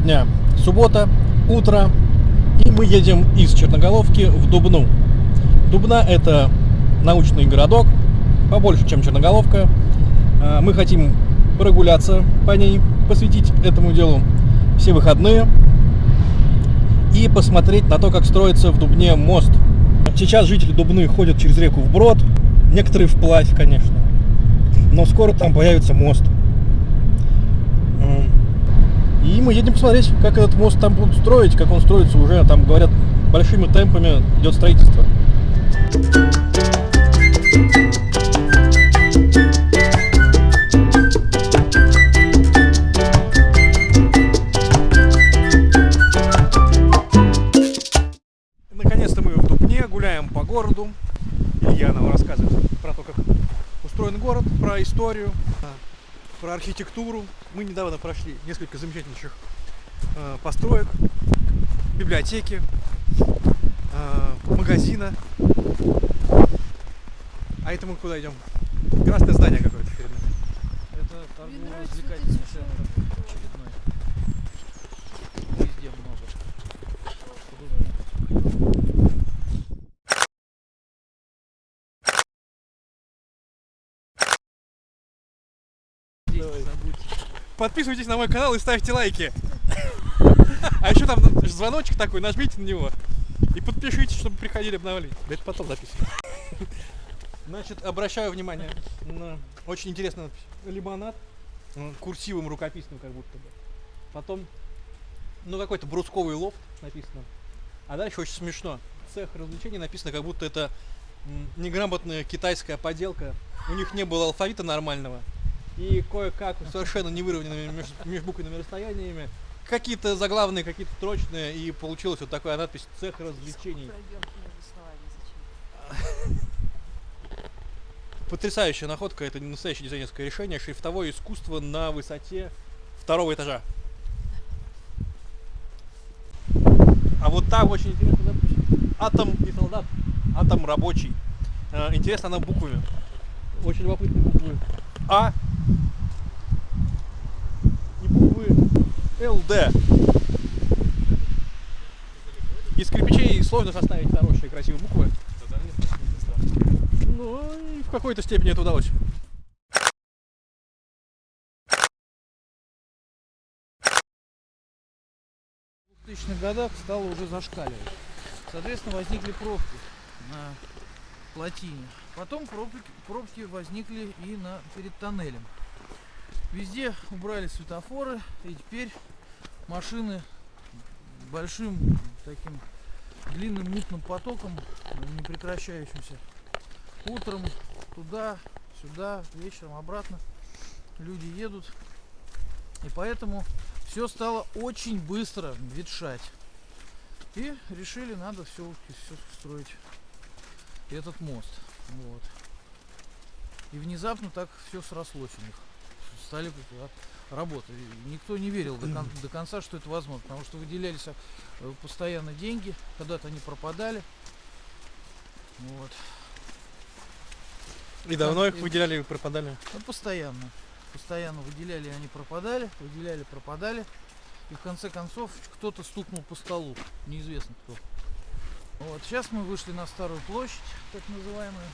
Сегодня суббота, утро, и мы едем из Черноголовки в Дубну. Дубна – это научный городок, побольше, чем Черноголовка. А, Мы хотим прогуляться по ней, посвятить этому делу все выходные и посмотреть на то, как строится в Дубне мост. Сейчас жители Дубны ходят через реку вброд, некоторые вплавь, конечно, но скоро там появится мост. И мы едем посмотреть, как этот мост там будут строить, как он строится уже, там говорят, большими темпами идет строительство. Наконец-то мы в Дубне, гуляем по городу. Илья нам рассказывает про то, как устроен город, про историю, а, про архитектуру. Мы недавно прошли несколько замечательнейших э, построек, библиотеки, э, магазина. А это мы куда идем? Красное здание какое-то перед нами. Это торгово-развлекательный центр шоу. очередной. Везде много. Удобно. Здесь Давай. не забудьте. Подписывайтесь на мой канал и ставьте лайки. А еще там звоночек такой, нажмите на него. И подпишитесь, чтобы приходили обновления. Да это потом записываю. Значит, обращаю внимание на очень интересную надпись. Лимонад. М, Курсивом рукописным как будто бы. Потом, ну какой-то брусковый лофт написано. А дальше очень смешно. Цех развлечений написано, как будто это неграмотная китайская поделка. У них не было алфавита нормального. И кое-как совершенно невыровненными меж- межбуквенными расстояниями. Какие-то заглавные, какие-то строчные. И получилась вот такая надпись «Цех развлечений». Потрясающая находка, это настоящее дизайнерское решение, шрифтовое искусство на высоте второго этажа. А вот там очень интересно надпись. Атом и солдат. Атом рабочий. Э, Интересно она буквами. Очень любопытные буквы. А буквы ЛД. Из кирпичей сложно составить хорошие красивые буквы. Ну, и в какой-то степени это удалось. В 2000-х годах стало уже зашкаливать. Соответственно, возникли пробки на плотине. Потом пробки, пробки возникли и на, перед тоннелем. Везде убрали светофоры, и теперь машины большим таким длинным мутным потоком, не прекращающимся, утром туда, сюда, вечером обратно люди едут. И поэтому все стало очень быстро ветшать. И решили, надо все, все строить этот мост. Вот. И внезапно так все срослось у них. Стали работать. Никто не верил до, кон- до конца, что это возможно, потому что выделялись э, постоянно деньги, когда-то они пропадали. Вот. И давно их выделяли и пропадали. Ну, постоянно. Постоянно выделяли, они пропадали, выделяли, пропадали. И в конце концов кто-то стукнул по столу. Неизвестно кто. Вот, сейчас мы вышли на старую площадь, так называемую.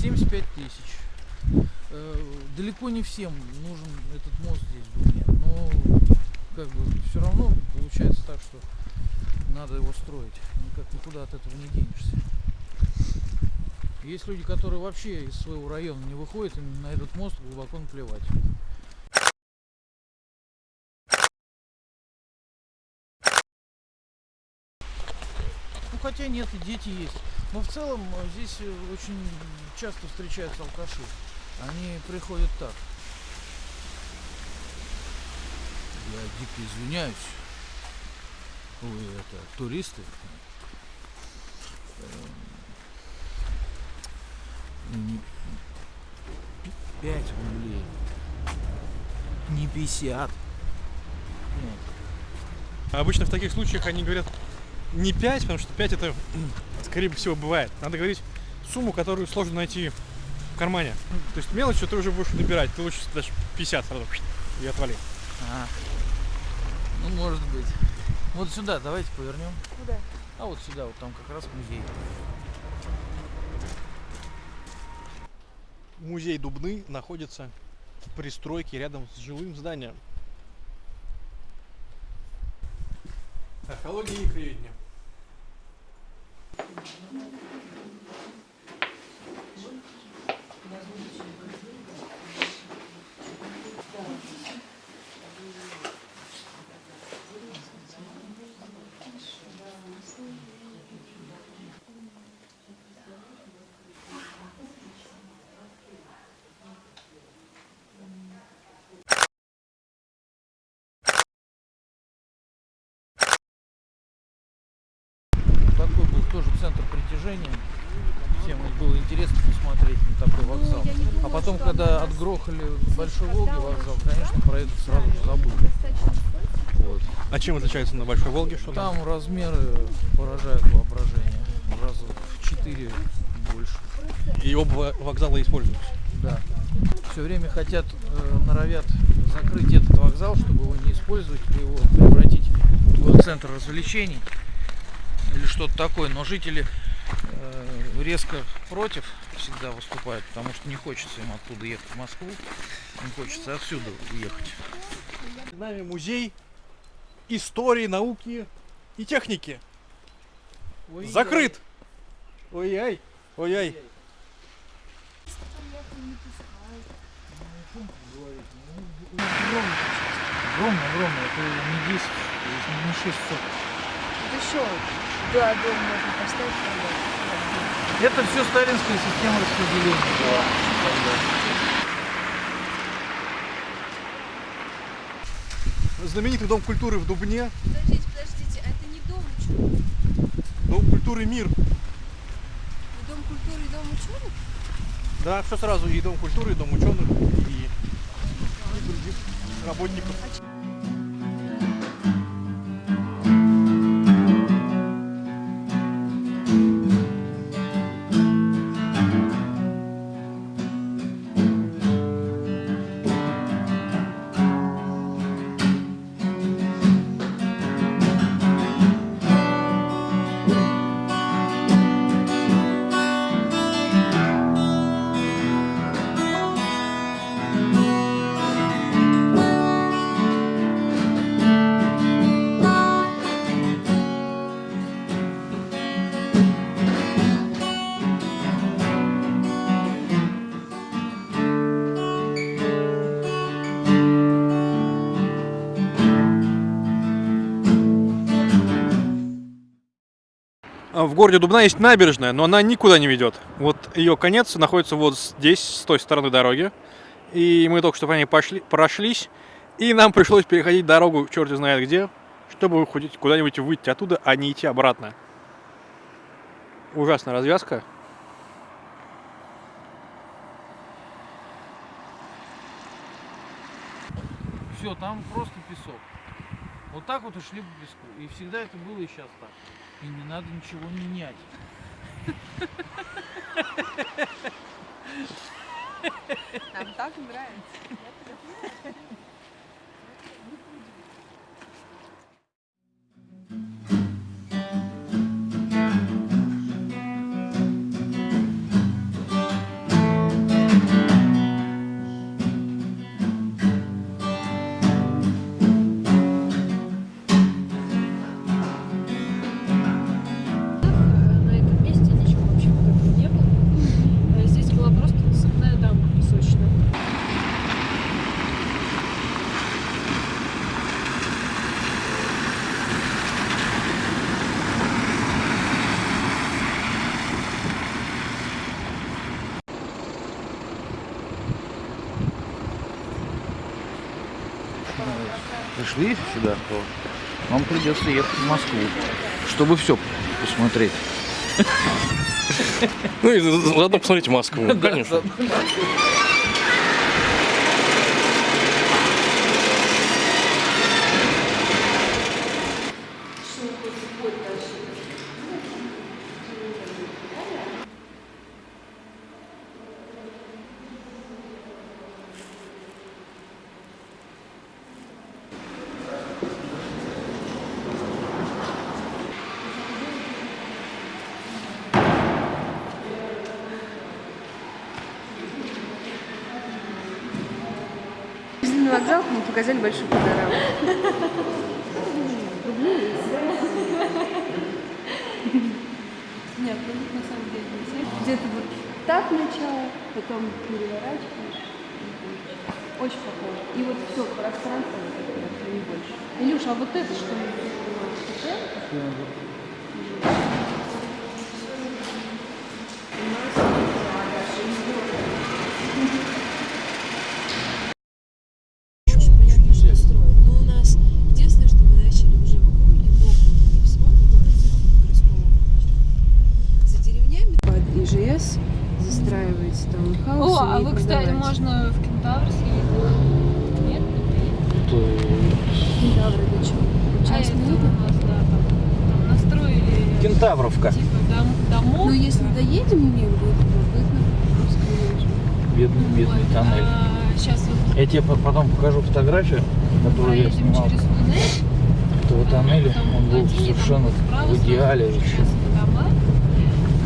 Семьдесят пять тысяч. Э, далеко не всем нужен этот мост здесь в Дубне, но как бы все равно получается так, что надо его строить. Никак никуда от этого не денешься. Есть люди, которые вообще из своего района не выходят, им на этот мост глубоко наплевать. Ну хотя нет, и дети есть. Но в целом э, здесь э, очень часто встречаются алкаши. Они приходят так. Я дико извиняюсь. Вы это туристы? Эм, Пять рублей. Не 50. Нет. Обычно в таких случаях они говорят не 5, потому что 5 это, скорее всего, бывает. Надо говорить сумму, которую сложно найти в кармане. То есть мелочью ты уже будешь набирать. Ты лучше даже 50 сразу и отвали. А. Ну, может быть. Вот сюда давайте повернем. Куда? А вот сюда, вот там как раз музей. Музей Дубны находится в пристройке рядом с жилым зданием. Археология и краеведение. Такой был тоже притяжения. Всем было интересно посмотреть на такой вокзал. А потом, когда отгрохали Большой Волги вокзал, конечно, про это сразу же забыли. Вот. А чем отличается на Большой Волге? Что там? Там размеры поражают воображение. Раза в 4 больше. И оба вокзала используются. Да. Все время хотят, э, норовят закрыть этот вокзал, чтобы его не использовать, или его превратить в центр развлечений или что-то такое. Но жители резко против всегда выступают, потому что не хочется им оттуда ехать в Москву, им хочется отсюда уехать. С нами музей истории, науки и техники. Закрыт! Ой-ай, ой-ай. Огромно, огромно, это не 10, не 6 соток. Еще да, дом можно поставить. тогда. Это все сталинская система распределения тогда. Знаменитый дом культуры в Дубне. Подождите, подождите, а это не дом ученых? Дом культуры Мир. Не дом культуры и дом ученых? Да, все сразу. И дом культуры, и дом ученых, и, и других работников. В городе Дубна есть набережная, но она никуда не ведет. Вот ее конец находится вот здесь, с той стороны дороги. И мы только что по ней пошли, прошлись, и нам пришлось переходить дорогу черт знает где, чтобы куда-нибудь выйти оттуда, а не идти обратно. Ужасная развязка. Все, там просто песок. Вот так вот и шли по песку. И всегда это было и сейчас так. И не надо ничего менять. Нам так нравится. Пришли сюда, то вам придется ехать в Москву, чтобы все посмотреть. Ну и заодно посмотрите Москву, конечно. На вокзал, мы показали большую панораму. Нет, ну, на самом деле не. Где-то вот так начало, потом переворачиваешь. Очень похоже. И вот все, пространство не больше. Илюша, а вот это что? Очень понятно, что строят. Но у нас единственное, что мы начали уже в округе, в округе, не в самом городе, а в городском округе. За деревнями под ИЖС застраивается таунхаус. О, а вы, кстати, можно в Кентавр съездить. Нет, не поедете? Кентавры до чего? А Час это минут? у нас, да, там, там настроили Кентавровка. типа дом, домов. Ну, если доедем, мне будет любопытно. Просто Бедный, бедный тоннель. сейчас вот Я тебе по- потом покажу фотографию, которую я проедем снимал через туннель. этого тоннеля. Он был совершенно в идеале еще.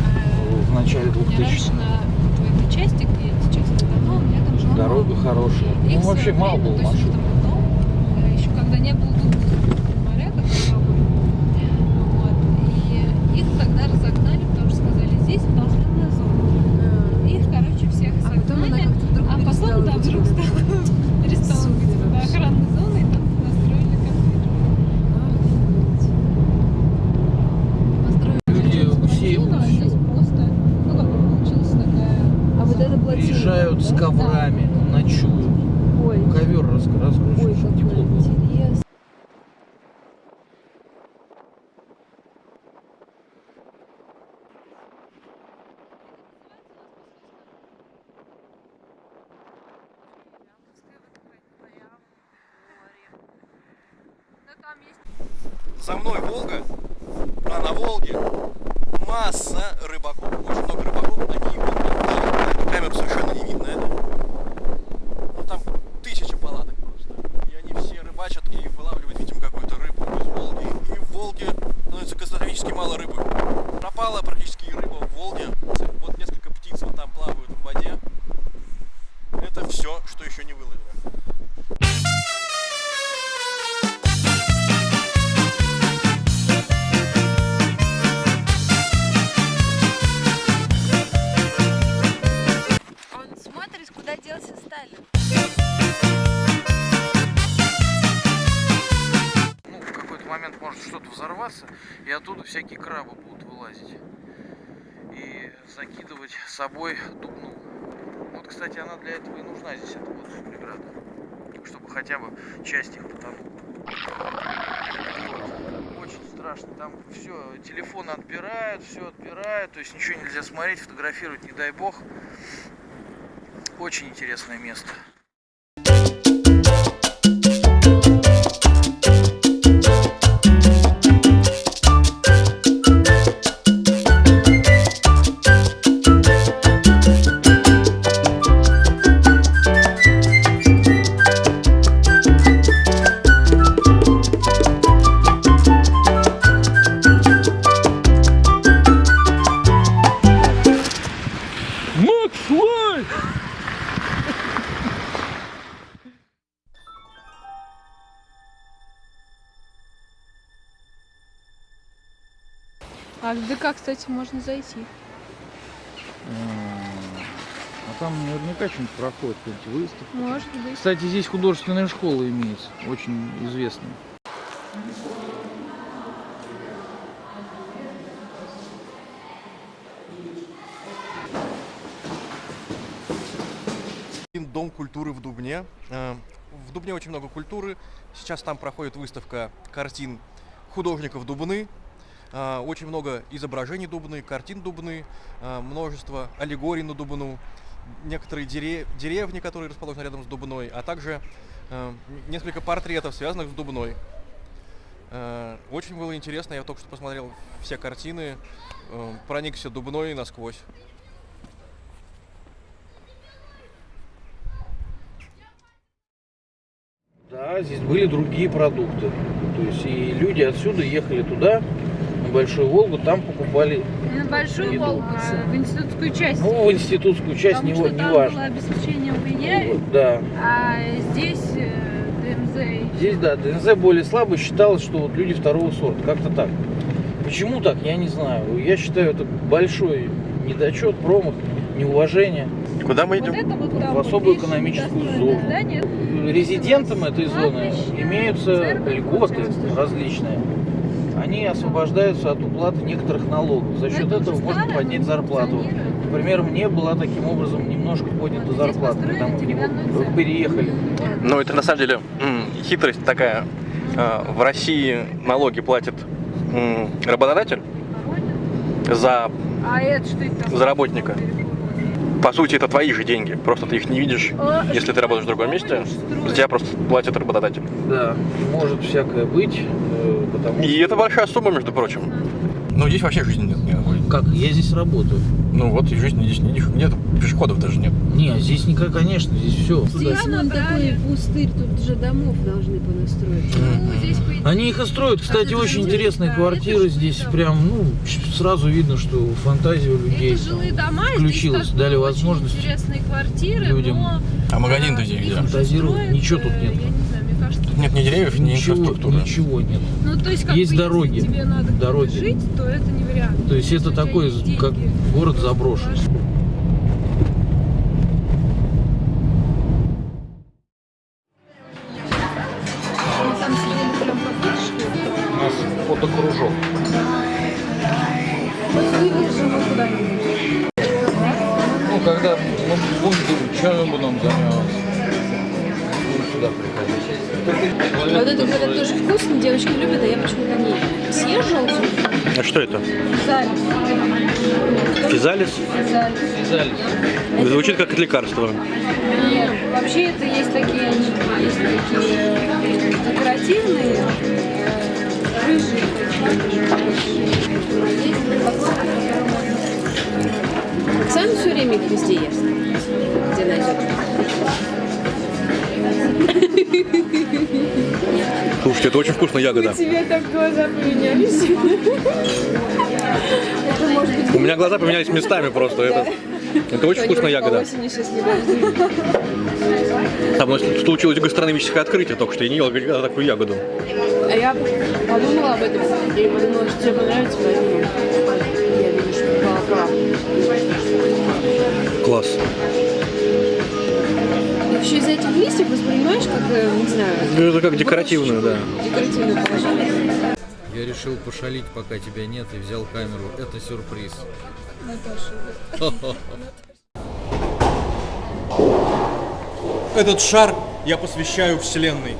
Э, в начале у меня раньше 2000-х. на вот в этой части, где эти частные дома, у меня там жила Дорога хорошая. Ну, вообще своё мало было машин. э, еще когда не было думаю, моря, как таковой. Вот. И их тогда разогнали, потому что сказали, здесь должна зона. Их, короче, всех А потом она согнали. как-то вдруг А перестала потом, да, быть вдруг вот этой. стала, перестала быть Супер да, вообще. охранной зоной, и там настроили коттедж. Построили Люди плотину, усеивают а здесь всё. просто, ну, как бы получилась такая... А вот это плотина. Приезжают с да? коврами, ночуют. Ой, Ковер раз- ой, разгрузишь, как чтобы тепло было. интересно. За мной Волга, а на Волге масса рыбаков. Очень много рыбаков, они вот, на эту камеру совершенно не видно это. Ну там тысячи палаток просто. И они все рыбачат и вылавливают, видимо, какую-то рыбу из Волги. И в Волге становится катастрофически мало рыбы. Пропала практически рыба собой дубну. Вот, кстати, она для этого и нужна здесь, эта водная преграда. Чтобы хотя бы часть их потонула. Вот. Очень страшно. Там все, телефоны отбирают, все отбирают, то есть ничего нельзя смотреть, фотографировать, не дай бог. Очень интересное место. А ДК, кстати, можно зайти. А там наверняка что-нибудь проходит, какие-нибудь выставки. Может быть. Кстати, здесь художественная школа имеется, очень известная. Дом культуры в Дубне. Э, В Дубне очень много культуры. Сейчас там проходит выставка картин художников Дубны. Э, Очень много изображений Дубны, картин Дубны, э, множество аллегорий на Дубну, некоторые дере- деревни, которые расположены рядом с Дубной, а также э, несколько портретов, связанных с Дубной. Очень было интересно, я только что посмотрел все картины, проникся Дубной насквозь. Да, здесь были другие продукты. То есть и люди отсюда ехали туда, Большую Волгу, там покупали, На Большую Еду. Волгу, а в институтскую часть. ну, в институтскую часть, не, Потому что не там было важно. обеспечение в Яре, Да. а здесь э, ДМЗ. Здесь, да, ДНЗ более слабый, считалось, что вот люди второго сорта, как-то так. Почему так, я не знаю. Я считаю, это большой недочет, промах, неуважение. Куда мы Вот идем? это вот В там вот особую видишь, экономическую зону. здание. Резидентам этой зоны имеются льготы вот. различные. Они освобождаются от уплаты некоторых налогов. За счет Это этого можно поднять но зарплату. Например, мне была таким образом немножко поднята здесь зарплата, когда мы деревянную церковь. переехали. Ну, это на самом деле хитрость такая. А, В России налоги платит работодатель за, А такое? за работника. По сути, это твои же деньги. Просто ты их не видишь. А, Если ты работаешь в другом месте, за тебя просто платит работодатель. Да, может всякое быть, э, потому И это большая сумма, между прочим. Ну, здесь вообще жизни нет никакой. Как, я здесь работаю. Ну вот, и жизни здесь нет, нет, пешеходов даже нет. Не, здесь никак, конечно, здесь все. Сюда Здесь вон набрали. такой пустырь, тут же домов должны понастроить. Ну, здесь, по Они их и строят. Кстати, это очень интересные да, квартиры здесь. жилые Прям, ну, сразу видно, что фантазия у людей. Это жилые дома, включилась, здесь дали возможность интересные квартиры, людям. но А магазин-то здесь где? Фантазировать строят, ничего тут э, нет. Я не кажется, Тут нет ни деревьев, ни Ничего, инфраструктуры. ничего нет. ну то есть как Есть бы, дороги, если тебе надо дороги. жить, то это не вариант. То есть это такой, как город заброшен. ваш- Мы там сидели прям по фотошке. У нас фотокружок. Ну, когда мы будем думать, чем мы будем заниматься. Сюда приходить. А вот это, говорят, тоже вкусно, девочки любят, а я почему-то не съезжал. А что это? Залез. Физалис? Залез. Связались. Звучит как лекарство. Нет, вообще это есть такие, есть такие э, декоративные, рыжие. Оксана все время их везде ест. Где найдет. Слушайте, это очень вкусная ягода. Тебе так глаза поменялись. У меня глаза поменялись местами просто. Это, это очень вкусная ягода. Там у нас случилось гастрономическое открытие только что. Я не ел никогда такую ягоду. А я подумала об этом и подумала, что тебе понравится, поэтому я вижу, что права. Класс. Еще из этих листьев воспринимаешь, как, не знаю, Ну, Это как декоративную, да. декоративное положение. Я решил пошалить, пока тебя нет, и взял камеру. Это сюрприз. Этот шар я посвящаю Вселенной.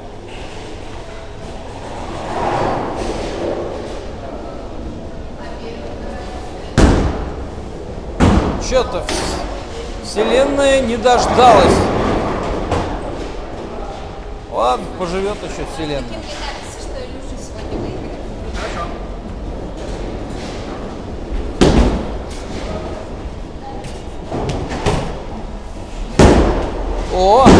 Что-то Вселенная не дождалась. Ладно, поживет еще Вселенная. О!